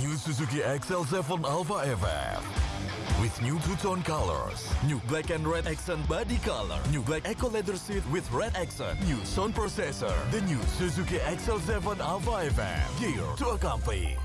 New Suzuki XL7 Alpha FF. With new two-tone colors, new black and red accent body color, new black eco leather seat with red accent, new sound processor, the new Suzuki XL7 Alpha FM, gear to accomplish.